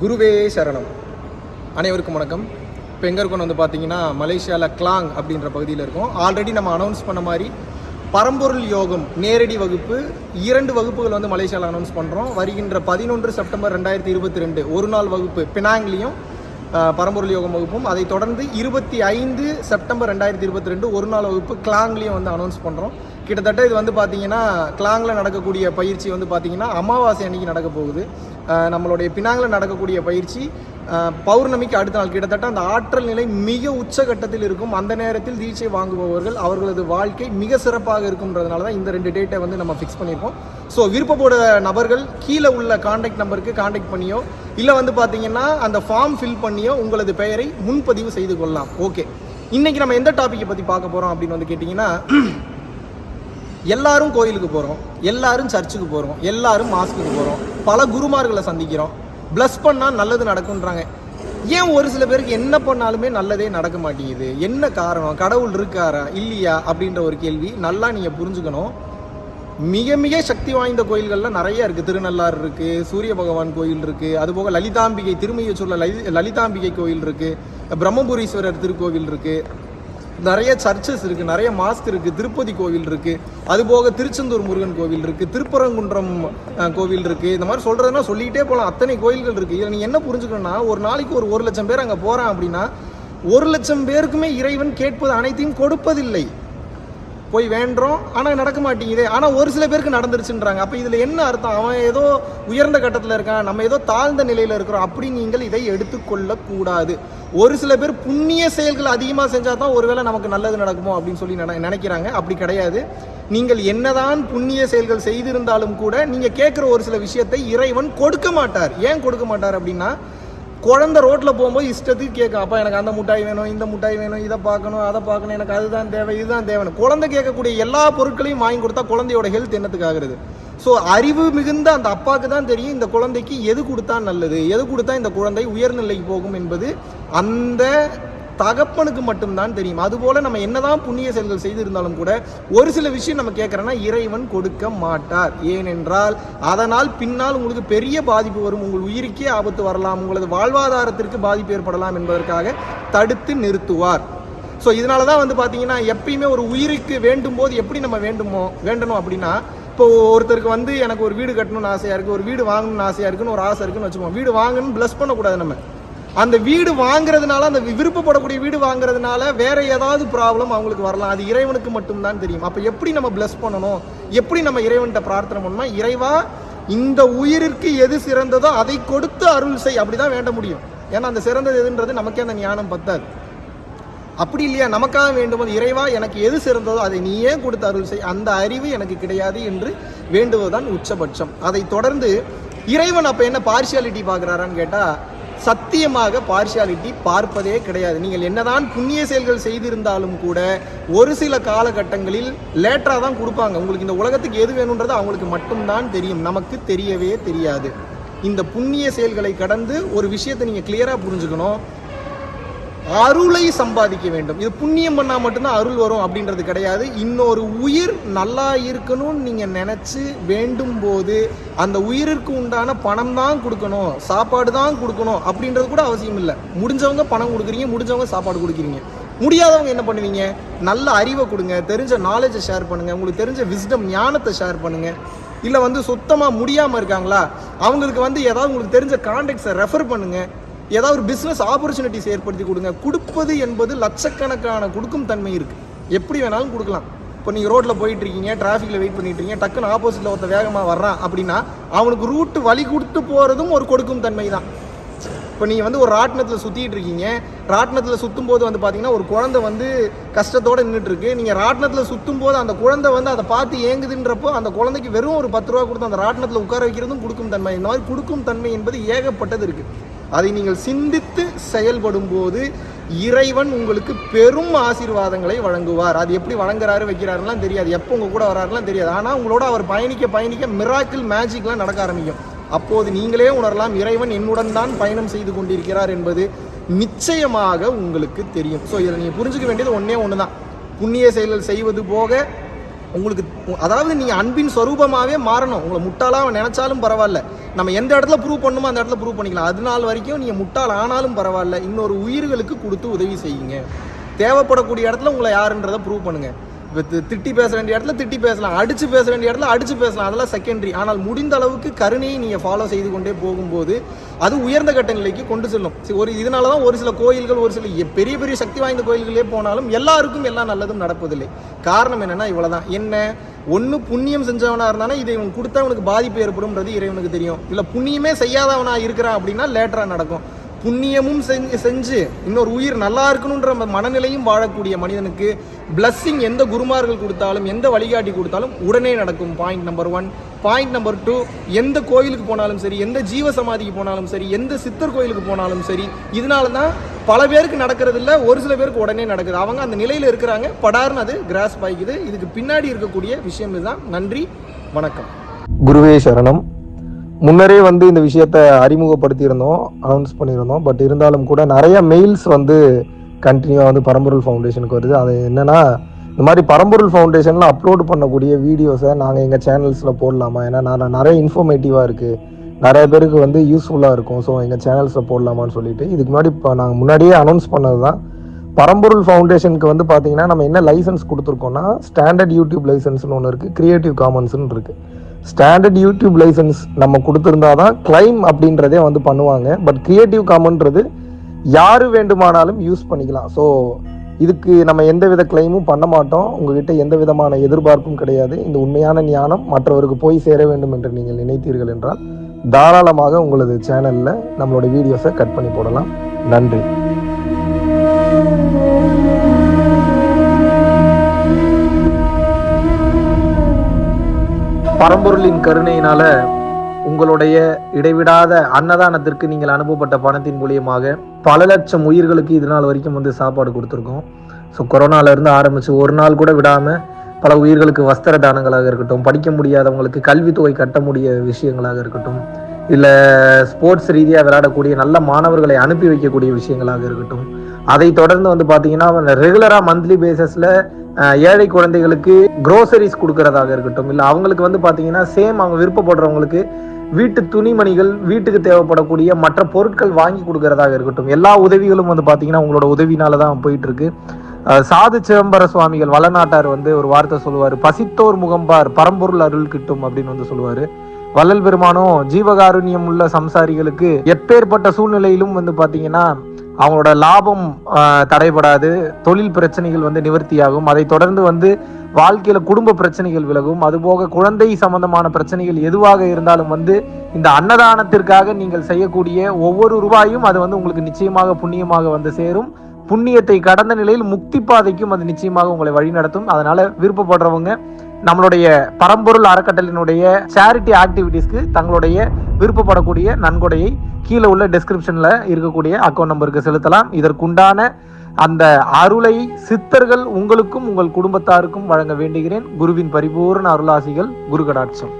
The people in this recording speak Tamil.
குருவே சரணம். அனைவருக்கும் வணக்கம். இப்போ எங்கே இருக்கோம்னு வந்து பார்த்தீங்கன்னா மலேசியாவில் கிளாங் அப்படின்ற பகுதியில் இருக்கோம். ஆல்ரெடி நம்ம அனௌன்ஸ் பண்ண மாதிரி பரம்பொருள் யோகம் நேரடி வகுப்பு இரண்டு வகுப்புகள் வந்து மலேசியாவில் அனௌன்ஸ் பண்ணுறோம் வருகின்ற பதினொன்று செப்டம்பர் ரெண்டாயிரத்தி இருபத்தி ரெண்டு ஒரு நாள் வகுப்பு பினாங்லேயும் பரம்பொருள் யோகம் வகுப்பும். அதை தொடர்ந்து இருபத்தி ஐந்து செப்டம்பர் ரெண்டாயிரத்தி இருபத்தி ரெண்டு ஒரு நாள் வகுப்பு கிளாங்லேயும் வந்து அனௌன்ஸ் பண்ணுறோம் கிட்டத்தட்ட இது வந்து பார்த்தீங்கன்னா கிளாங்கில் நடக்கக்கூடிய பயிற்சி வந்து பார்த்தீங்கன்னா அமாவாசை அன்னைக்கு நடக்க போகுது. நம்மளுடைய பினாங்கில் நடக்கக்கூடிய பயிற்சி பௌர்ணமிக்கு அடுத்த நாள். கிட்டத்தட்ட அந்த ஆற்றல் நிலை மிக உச்சகட்டத்தில் இருக்கும். அந்த நேரத்தில் தீட்சை வாங்குபவர்கள் அவர்களது வாழ்க்கை மிக சிறப்பாக இருக்கும்ன்றதுனால தான் இந்த ரெண்டு டேட்டை வந்து நம்ம ஃபிக்ஸ் பண்ணியிருக்கோம். ஸோ விருப்பப்போட நபர்கள் கீழே உள்ள காண்டாக்ட் நம்பருக்கு காண்டாக்ட் பண்ணியோ இல்லை வந்து பார்த்தீங்கன்னா அந்த ஃபார்ம் ஃபில் பண்ணியோ உங்களது பெயரை முன்பதிவு செய்து கொள்ளலாம். ஓகே இன்னைக்கு நம்ம எந்த டாப்பிக்கை பற்றி பார்க்க போகிறோம் அப்படின்னு வந்து கேட்டிங்கன்னா எல்லாரும் கோயிலுக்கு போகிறோம் எல்லாரும் சர்ச்சுக்கு போகிறோம் எல்லாரும் மாஸ்க்குக்கு போகிறோம் பல குருமார்களை சந்திக்கிறோம். ப்ளஸ் பண்ணால் நல்லது நடக்குன்றாங்க ஏன் ஒரு சில பேருக்கு என்ன பண்ணாலுமே நல்லதே நடக்க மாட்டேங்குது? என்ன காரணம்? கடவுள் இருக்காரா? இல்லையா? அப்படின்ற ஒரு கேள்வி நல்லா நீங்கள் புரிஞ்சுக்கணும். மிக மிக சக்தி வாய்ந்த கோயில்கள்லாம் நிறைய இருக்குது திருநள்ளாறு இருக்குது சூரிய பகவான் கோயில் இருக்குது அதுபோக லலிதாம்பிகை திருமையச்சூரில் லலி லலிதாம்பிகை கோயில் இருக்குது பிரம்மபுரீஸ்வரர் திருக்கோவில் இருக்குது நிறைய சர்ச்சஸ் இருக்குது நிறைய மாஸ்க் இருக்குது திருப்பதி கோவில் இருக்குது அதுபோக திருச்செந்தூர் முருகன் கோவில் இருக்குது திருப்பரங்குன்றம் கோவில் இருக்குது இந்த மாதிரி சொல்கிறதுனா சொல்லிக்கிட்டே போகலாம் அத்தனை கோயில்கள் இருக்குது இதில் நீ என்ன புரிஞ்சுக்கணும்னா ஒரு நாளைக்கு ஒரு ஒரு லட்சம் பேர் அங்கே போகிறான் அப்படின்னா ஒரு லட்சம் பேருக்குமே இறைவன் கேட்பது அனைத்தையும் கொடுப்பதில்லை. போய் வேண்டுறோம். ஆனால் நடக்க மாட்டேங்குதே. ஆனால் ஒரு சில பேருக்கு நடந்துருச்சுன்றாங்க. அப்போ இதில் என்ன அர்த்தம்? அவன் ஏதோ உயர்ந்த கட்டத்தில் இருக்கான். நம்ம ஏதோ தாழ்ந்த நிலையில் இருக்கிறோம். அப்படி நீங்கள் இதை எடுத்துக்கொள்ளக்கூடாது ஒரு சில பேர் புண்ணிய செயல்கள் அதிகமாக செஞ்சால் தான் ஒருவேளை நமக்கு நல்லது நடக்குமோ அப்படின்னு சொல்லி நினைக்கிறாங்க. அப்படி கிடையாது. நீங்கள் என்னதான் புண்ணிய செயல்கள் செய்திருந்தாலும் கூட நீங்கள் கேட்குற ஒரு சில விஷயத்தை இறைவன் கொடுக்க மாட்டார். ஏன் கொடுக்க மாட்டார் அப்படின்னா குழந்தை ரோட்டில் போகும்போது இஷ்டத்துக்கு கேட்கும். அப்பா எனக்கு அந்த முட்டாய் வேணும் இந்த முட்டாய் வேணும் இதை பார்க்கணும் அதை பார்க்கணும் எனக்கு அதுதான் தேவை இதுதான் தேவைன்னு. குழந்தை கேட்கக்கூடிய எல்லா பொருட்களையும் வாங்கி கொடுத்தா குழந்தையோட ஹெல்த் என்னத்துக்கு ஆகுறது ஸோ அறிவு மிகுந்த அந்த அப்பாவுக்கு தான் தெரியும் இந்த குழந்தைக்கு எது கொடுத்தா நல்லது எது கொடுத்தா இந்த குழந்தை உயர்நிலைக்கு போகும் என்பது அந்த தகப்பனுக்கு மட்டும்தான் தெரியும். அதுபோல நம்ம என்னதான் புண்ணிய செயல்கள் செய்திருந்தாலும் கூட ஒரு சில விஷயம் நம்ம கேட்கறோன்னா இறைவன் கொடுக்க மாட்டார். ஏனென்றால் அதனால் பின்னால் உங்களுக்கு பெரிய பாதிப்பு வரும். உங்கள் உயிருக்கே ஆபத்து வரலாம். உங்களது வாழ்வாதாரத்திற்கு பாதிப்பு ஏற்படலாம் என்பதற்காக தடுத்து நிறுத்துவார். ஸோ இதனால தான் வந்து பார்த்தீங்கன்னா எப்பயுமே ஒரு உயிருக்கு வேண்டும் போது எப்படி நம்ம வேண்டுமோ வேண்டணும் அப்படின்னா இப்போ ஒருத்தருக்கு வந்து எனக்கு ஒரு வீடு கட்டணும்னு ஆசையாக இருக்குது ஒரு வீடு வாங்கணும்னு ஆசையாக இருக்குன்னு ஒரு ஆசை இருக்குன்னு வச்சுக்கோங்க. வீடு வாங்கணும்னு ப்ளஸ் பண்ணக்கூடாது நம்ம. அந்த வீடு வாங்குறதுனால அந்த விருப்பப்படக்கூடிய வீடு வாங்குறதுனால வேற ஏதாவது ப்ராப்ளம் அவங்களுக்கு வரலாம். அது இறைவனுக்கு மட்டும்தான் தெரியும். அப்போ எப்படி நம்ம ப்ளஸ் பண்ணணும்? எப்படி நம்ம இறைவன்கிட்ட பிரார்த்தனை பண்ணணும்னா இறைவா இந்த உயிரிற்கு எது சிறந்ததோ அதை கொடுத்து அருள் செய். அப்படிதான் வேண்ட முடியும். ஏன்னா அந்த சிறந்தது எதுன்றது நமக்கே அந்த ஞானம் பத்தாது. அப்படி இல்லையா? நமக்காக வேண்டும்போது இறைவா எனக்கு எது சிறந்ததோ அதை நீயே கொடுத்து அருள் செய். அந்த அறிவு எனக்கு கிடையாது என்று வேண்டுவதுதான் உச்சபட்சம். அதை தொடர்ந்து இறைவன் அப்போ என்ன பார்ஷியாலிட்டி பார்க்குறாரான்னு கேட்டால் சத்தியமாக பார்ஷியாலிட்டி பார்ப்பதே கிடையாது. நீங்கள் என்னதான் புண்ணிய செயல்கள் செய்திருந்தாலும் கூட ஒரு சில காலகட்டங்களில் லேட்டராக தான் கொடுப்பாங்க. உங்களுக்கு இந்த உலகத்துக்கு எது வேணுன்றது அவங்களுக்கு மட்டும்தான் தெரியும். நமக்கு தெரியவே தெரியாது. இந்த புண்ணிய செயல்களை கடந்து ஒரு விஷயத்தை நீங்கள் கிளியராக புரிஞ்சுக்கணும். அருளை சம்பாதிக்க வேண்டும். இது புண்ணியம் பண்ணால் மட்டும்தான் அருள் வரும் அப்படின்றது கிடையாது. இன்னொரு உயிர் நல்லா இருக்கணும்னு நீங்கள் நினச்சி வேண்டும் போது அந்த உயிருக்கு உண்டான பணம் தான் கொடுக்கணும் சாப்பாடு தான் கொடுக்கணும் அப்படின்றது கூட அவசியம் இல்லை. முடிஞ்சவங்க பணம் கொடுக்குறீங்க முடிஞ்சவங்க சாப்பாடு கொடுக்குறீங்க. முடியாதவங்க என்ன பண்ணுவீங்க? நல்ல அறிவை கொடுங்க தெரிஞ்ச நாலேஜை ஷேர் பண்ணுங்கள் உங்களுக்கு தெரிஞ்ச விஸ்டம் ஞானத்தை ஷேர் பண்ணுங்கள் இல்லை வந்து சுத்தமாக முடியாமல் இருக்காங்களா? அவங்களுக்கு வந்து ஏதாவது உங்களுக்கு தெரிஞ்ச கான்டாக்ட்ஸை ரெஃபர் பண்ணுங்கள் ஏதாவது ஒரு பிஸ்னஸ் ஆப்பர்ச்சுனிட்டிஸ் ஏற்படுத்தி கொடுங்க. கொடுப்பது என்பது லட்சக்கணக்கான கொடுக்கும் தன்மை இருக்குது எப்படி வேணாலும் கொடுக்கலாம். இப்போ நீங்கள் ரோட்டில் போயிட்டுருக்கீங்க டிராஃபிக்கில் வெயிட் பண்ணிகிட்டு இருக்கீங்க டக்குன்னு ஆப்போசிட்டில் ஒருத்த வேகமாக வர்றான் அப்படின்னா அவனுக்கு ரூட்டு வழி கொடுத்து போகிறதும் ஒரு கொடுக்கும் தன்மை தான். இப்போ நீங்கள் வந்து ஒரு ராட்டினத்தில் சுற்றிட்டு இருக்கீங்க ராட்டினத்தில் சுற்றும் போது வந்து பார்த்தீங்கன்னா ஒரு குழந்தை வந்து கஷ்டத்தோடு நின்றுட்டுருக்கு நீங்கள் ராட்டினத்தில் சுற்றும் போது அந்த குழந்தை வந்து அதை பார்த்து ஏங்குதுன்றப்போ அந்த குழந்தைக்கு வெறும் ஒரு பத்து ரூபா கொடுத்து அந்த ராட்டினத்தில் உட்கார வைக்கிறதும் கொடுக்கும் தன்மை. இந்த மாதிரி கொடுக்கும் தன்மை என்பது ஏகப்பட்டது இருக்குது அதை நீங்கள் சிந்தித்து செயல்படும் போது இறைவன் உங்களுக்கு பெரும் ஆசீர்வாதங்களை வழங்குவார். அது எப்படி வழங்குறாரு வைக்கிறாருலாம் தெரியாது. எப்போ உங்கள் கூட வராருலாம் தெரியாது. ஆனால் உங்களோட அவர் பயணிக்க பயணிக்க மிராக்கிள் மேஜிக்லாம் நடக்க ஆரம்பிக்கும். அப்போது நீங்களே உணரலாம் இறைவன் என்னுடன் தான் பயணம் செய்து கொண்டிருக்கிறார் என்பது நிச்சயமாக உங்களுக்கு தெரியும். ஸோ இதில் நீங்கள் புரிஞ்சுக்க வேண்டியது ஒன்றே ஒன்று தான் புண்ணிய செயல்கள் செய்வது போக உங்களுக்கு அதாவது நீங்கள் அன்பின் சொரூபமாவே மாறணும். உங்களை முட்டாளாக நினச்சாலும் பரவாயில்ல. நம்ம எந்த இடத்துல ப்ரூவ் பண்ணுமோ அந்த இடத்துல ப்ரூவ் பண்ணிக்கலாம். அது நாள் வரைக்கும் நீங்கள் முட்டாள் ஆனாலும் பரவாயில்ல. இன்னொரு உயிர்களுக்கு கொடுத்து உதவி செய்யுங்க. தேவைப்படக்கூடிய இடத்துல உங்களை யாருன்றதை ப்ரூவ் பண்ணுங்கள் திட்டி பேச வேண்டிய இடத்துல திட்டி பேசலாம் அடிச்சு பேச வேண்டிய இடத்துல அடிச்சு பேசலாம். அதெல்லாம் செகண்டரி ஆனால் முடிந்த அளவுக்கு கருணையை நீங்கள் ஃபாலோ செய்து கொண்டே போகும்போது அது உயர்ந்த கட்ட நிலைக்கு கொண்டு செல்லும். ஒரு இதனால தான் ஒரு சில கோயில்கள் ஒரு சில பெரிய பெரிய சக்தி வாய்ந்த கோயில்களே போனாலும் எல்லாருக்கும் எல்லா நல்லதும் நடப்பதில்லை. காரணம் என்னென்னா இவ்வளோதான் என்ன? ஒன்று புண்ணியம் செஞ்சவனாக இருந்தானா இதை இவன் கொடுத்தா அவனுக்கு பாதிப்பு ஏற்படும்ன்றது இறைவனுக்கு தெரியும். இல்லை புண்ணியமே செய்யாதவனாக இருக்கிறான் அப்படின்னா லேட்டராக நடக்கும். புண்ணியமும் செஞ்சு செஞ்சு இன்னொரு உயிர் நல்லா இருக்கணுன்ற மனநிலையும் வாழக்கூடிய மனிதனுக்கு பிளஸ்ஸிங் எந்த குருமார்கள் கொடுத்தாலும் எந்த வழிகாட்டி கொடுத்தாலும் உடனே நடக்கும் point number one point number two எந்த கோயிலுக்கு போனாலும் சரி எந்த ஜீவ சமாதிக்கு போனாலும் சரி எந்த சித்தர் கோயிலுக்கு போனாலும் சரி இதனால தான் பல பேருக்கு நடக்கிறது இல்ல ஒரு சில பேருக்கு உடனே நடக்குது. அவங்க அந்த நிலையில இருக்கிறாங்க படார்னு அது கிராஸ் பாய்க்குது இதுக்கு பின்னாடி இருக்கக்கூடிய விஷயம் இதுதான். நன்றி வணக்கம். குருவே சரணம். முன்னரே வந்து இந்த விஷயத்த அறிமுகப்படுத்தியிருந்தோம் அனௌன்ஸ் பண்ணியிருந்தோம். பட் இருந்தாலும் கூட நிறைய மெயில்ஸ் வந்து கண்டினியூவாக வந்து பரம்பொருள் ஃபவுண்டேஷனுக்கு வருது. அது என்னென்னா இந்த மாதிரி பரம்பொருள் ஃபவுண்டேஷனில் அப்லோட் பண்ணக்கூடிய வீடியோஸை நாங்கள் எங்கள் சேனல்ஸில் போடலாமா? ஏன்னா நான் நிறைய இன்ஃபர்மேட்டிவாக இருக்குது நிறைய பேருக்கு வந்து யூஸ்ஃபுல்லாக இருக்கும். ஸோ எங்கள் சேனல்ஸில் போடலாமான்னு சொல்லிட்டு இதுக்கு முன்னாடி இப்போ நாங்கள் முன்னாடியே அனௌன்ஸ் பண்ணது தான் பரம்பொருள் ஃபவுண்டேஷனுக்கு வந்து பார்த்தீங்கன்னா நம்ம என்ன லைசன்ஸ் கொடுத்துருக்கோம்னா ஸ்டாண்டர்ட் யூடியூப் லைசன்ஸ்னு ஒன்று இருக்குது கிரியேட்டிவ் காமன்ஸ்னு இருக்குது ஸ்டாண்டர்ட் யூடியூப் லைசன்ஸ் நம்ம கொடுத்துருந்தா தான் கிளைம் அப்படின்றதே வந்து பண்ணுவாங்க. பட் கிரியேட்டிவ் காமன்றது யார் வேண்டுமானாலும் யூஸ் பண்ணிக்கலாம். ஸோ இதுக்கு நம்ம எந்த வித கிளைமும் பண்ண மாட்டோம். உங்ககிட்ட எந்த விதமான எதிர்பார்ப்பும் கிடையாது. இந்த உண்மையான ஞானம் மற்றவருக்கு போய் சேர வேண்டும் என்று நீங்கள் நினைத்தீர்கள் என்றால் தாராளமாக உங்களது சேனலில் நம்மளோட வீடியோஸை கட் பண்ணி போடலாம். நன்றி. பரம்பொருளின் கருணையினால உங்களுடைய இடைவிடாத அன்னதானத்திற்கு நீங்கள் அனுப்பப்பட்ட பணத்தின் மூலியமாக பல லட்சம் உயிர்களுக்கு இது நாள் வரைக்கும் வந்து சாப்பாடு கொடுத்துருக்கோம். ஸோ கொரோனால இருந்து ஆரம்பிச்சு ஒரு நாள் கூட விடாம பல உயிர்களுக்கு வஸ்திர தானங்களாக இருக்கட்டும் படிக்க முடியாதவங்களுக்கு கல்வித்தொகை கட்ட முடிய விஷயங்களாக இருக்கட்டும் இல்லை ஸ்போர்ட்ஸ் ரீதியாக விளையாடக்கூடிய நல்ல மாணவர்களை அனுப்பி வைக்கக்கூடிய விஷயங்களாக இருக்கட்டும் அதை தொடர்ந்து வந்து பார்த்தீங்கன்னா ரெகுலராக மந்த்லி பேசிஸில் ஏழை குழந்தைகளுக்கு குரோசரிஸ் கொடுக்கறதாக இருக்கட்டும் இல்லை அவங்களுக்கு வந்து பார்த்தீங்கன்னா சேம் அவங்க விருப்பப்படுறவங்களுக்கு வீட்டு துணிமணிகள் வீட்டுக்கு தேவைப்படக்கூடிய மற்ற பொருட்கள் வாங்கி கொடுக்கறதாக இருக்கட்டும். எல்லா உதவிகளும் வந்து பார்த்தீங்கன்னா உங்களோட உதவினால தான் போயிட்டு இருக்கு சாது சிதம்பர சுவாமிகள் வளநாட்டார் வந்து ஒரு வார்த்தை சொல்லுவார். பசித்தோர் முகம்பார் பரம்பொருள் அருள் கிட்டும் அப்படின்னு வந்து சொல்லுவார். வள்ளல் பெருமானும் ஜீவகாருண்யம் உள்ள சம்சாரிகளுக்கு எப்பேற்பட்ட சூழ்நிலையிலும் வந்து பார்த்தீங்கன்னா அவங்களோட லாபம் தடைபடாது தொழில் பிரச்சனைகள் வந்து நிவர்த்தியாகும். அதை தொடர்ந்து வந்து வாழ்க்கையில குடும்ப பிரச்சனைகள் விலகும். அதுபோக குழந்தை சம்பந்தமான பிரச்சனைகள் எதுவாக இருந்தாலும் வந்து இந்த அன்னதானத்திற்காக நீங்கள் செய்யக்கூடிய ஒவ்வொரு ரூபாயும் அது வந்து உங்களுக்கு நிச்சயமாக புண்ணியமாக வந்து சேரும். புண்ணியத்தை கடந்த நிலையில் முக்தி பாதைக்கும் அது நிச்சயமாக உங்களை வழிநடத்தும். அதனால விருப்பப்படுறவங்க நம்மளுடைய பரம்பொருள் அறக்கட்டளினுடைய சேரிட்டி ஆக்டிவிட்டீஸ்க்கு தங்களுடைய விருப்பப்படக்கூடிய நன்கொடையை கீழே உள்ள டிஸ்கிரிப்ஷனில் இருக்கக்கூடிய அக்கௌண்ட் நம்பருக்கு செலுத்தலாம். இதற்குண்டான அந்த அருளை சித்தர்கள் உங்களுக்கும் உங்கள் குடும்பத்தாருக்கும் வழங்க வேண்டுகிறேன். குருவின் பரிபூர்ண அருளாசிகள் குரு கடாட்சம்